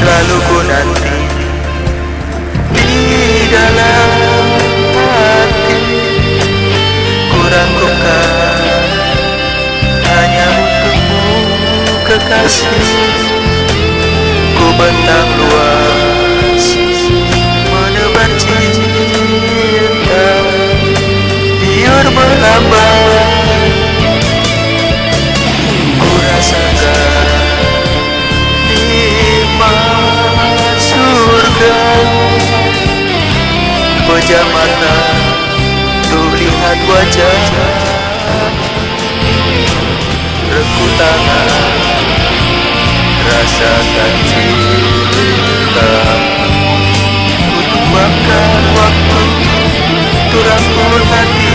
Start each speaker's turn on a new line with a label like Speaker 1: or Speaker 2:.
Speaker 1: Selalu ku nanti di dalam hati. Ku rangkukan hanya untukmu kekasih. Ku bentang luas Rasakan cinta Ku tumbangkan waktu Untuk rangkul hatimu